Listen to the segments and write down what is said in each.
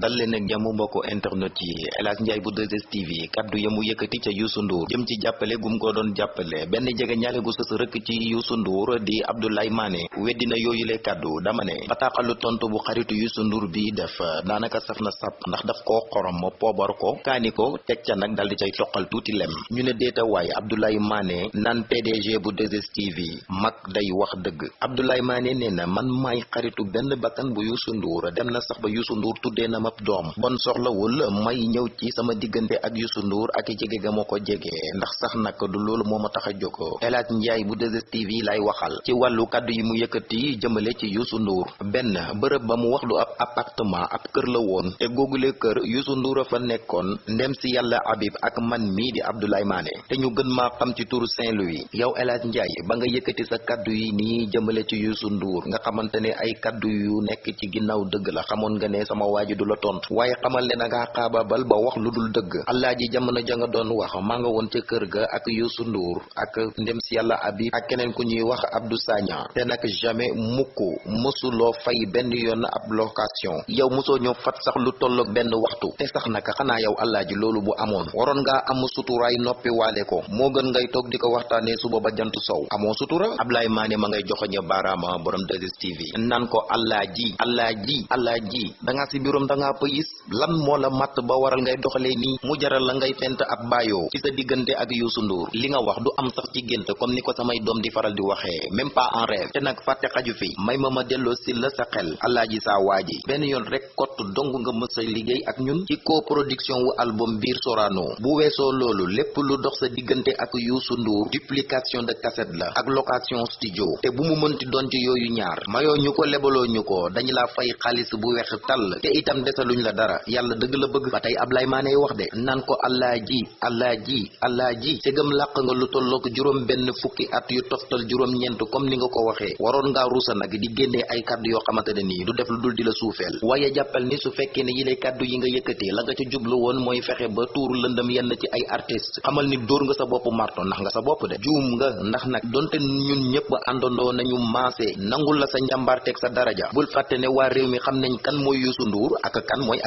dal leen ak jàmm mbokku internet yi. El Hadj Ndiaye bu 2STV kaddu yamu yëkkati ca Youssou Ndour. Jëm ci jàppale gum ko doon jàppale. Benn jege ñaale gu sës rëkk ci Youssou Ndour di Abdoulaye Mané. Weddina yooyu le kaddu dama ne bataaxalu tontu bu xaritu Youssou Ndour bi def daanaka saf na sap ndax daf koo xorom poobar ko kaani ko teg ca nag dal di cay toqal tuuti lem. Ñu ne déeta waay Abdoulaye Mané naan PDG bu 2STV mag day wax dëgg. Abdoulaye Mané nee na man maay xaritu benn bakkan bu Youssou Ndour. Dem na sax ba Youssou Ndour na doom. Bon soxlawul may ñëw ci sama diggante ak Youssou Ndour ak jege ga ma ko ndax sax nag du loolu moo ma tax a jóg. El Hadj Ndiaye bu 2STV lay waxal. Ci wàllu kàddu yi mu yëkkati jëmale ci Youssou Ndour. Benn bërëb ba mu wax du ab appartement ab kër la woon. Te googule kër Youssou Ndour a fa nekkoon. Ndem si yàlla Habib ak man mii di Abdoulaye Mané. Te ñu gën maa xam ci turu Saint-Louis. Yow El Hadj Ndiaye ba nga yëkkati sa kàddu yi nii jëmale ci Youssou Ndour nga xamante ne ay kàddu yu nekk ci ginnaaw dëgg la. Xamoon nga ne sama waaji du la tontu waaye xamal ne nga xaababal ba wax lu dul dëgg. Alaaji jamono ja nga doon wax maa nga woon ca kër ga ak Youssou Ndour ak ndem si yàlla Habib ak keneen ku ñuy wax Abdou Sagna. Te nag jamais mukk mësuloo fay benn yoon ab location. Yow mosoo ñëw fat sax lu tolloog benn waxtu. Te sax naka xanaa yow Alaaji loolu bu amoon. Waroon ngaa am suturaay noppi waale ko. Moo gën ngay toog di ko waxtaanee suba ba jant sow. Amoo sutura? Ablaye Mané ma ngay joxoñe baaraama borom 2STV naan ko Alaaji Alaaji Alaaji danga si biirum danga pëyis lan moo la matt ba waral ngay doxalee nii mu jaral la ngay fent ab baayoo ci sa diggante ak Youssou Ndour li nga wax du am sax ci gént comme ni ko samay doom di faral di waxee même pas en rêve te nag fàtte xaju fi may ma ma si la sa xel Alaaji saa waaji benn yoon rek kott dong nga mës a liggéey ak ñun ci coproduction wu album biir Sorano bu weesoo loolu lépp lu dox sa diggante ak Youssou Ndour duplication de cassette la ak location studio te bu mu mënti doon ci yooyu ñaar mayoo ñu ko lebaloo ñu ko dañu la fay xaalis bu weex tàll te itam desaluñ la dara. Yàlla dëgg la bëgg. Ba tey Ablaye Mané wax de naan ko Alaaji Alaaji Alaaji segam làq nga lu tollook juróom benn fukki at yu toftal juróom ñeent comme ni nga ko waxee. Waroon ngaa ruusa nag di génnee ay kàddu yoo xamante nii du def lu dul di la suufeel. Waaye jàppal ni su fekkee ne yi lay kàddu yi nga yëkkatee la nga ca jublu woon mooy fexe ba tuuru lëndëm yenn ci ay artiste xamal ni dóor nga sa bopp marto ndax nga sa bopp de. Juum nga ndax nag donte ñun ñëpp àndandoo nañu maase nangul la sa njàmbaarteeg sa daraja. Bul fàtte ne waa réew mi xam nañ kan mooy Youssou Ndour ak kan mooy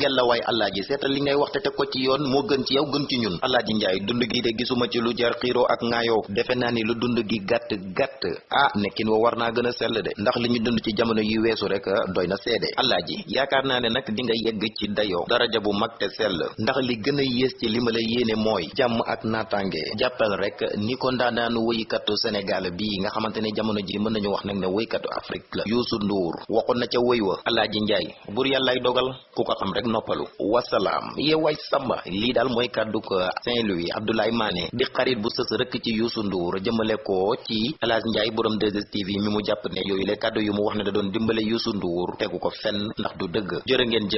ngel la waay Alaaji seetal li ngay wax te ko ci yoon moo gën ci yow gën ci ñun. Alaaji dund gi de gisuma ci lu jar xiiroo ak ŋaayoo. Defe ni lu dund gi gàtt gàtt. Ah nekkin wa war naa a sell de. Ndax li ñu dund ci jamono yi weesu rek doy na seede. Alaaji yaakaar naa ne nag di nga yegg ci dayoo. Daraja bu mag te sell. Ndax li gën a yées ci li ma la yéene mooy ak naataange. Jàppal rek ni ko ndaanaanu woykatu Sénégal bii nga xamante ne jamono ji mën nañu wax nag ne woykatu Afrique la. Youssou Ndour waxoon na ca woy wa Alaaji bur yàllaay dogal ku ko xam rek noppalu. Wasalaam. Yeewaay samba lii daal mooy kàddu ko Saint-Louis Abdoulaye Mané di xarit bu sës rëkk ci Youssou Ndour jëmale ko ci Hadj Ndiaye borom 2STV mi mu jàpp ne yooyu le yu mu wax ne da doon tegu ko fenn ndax du ngeen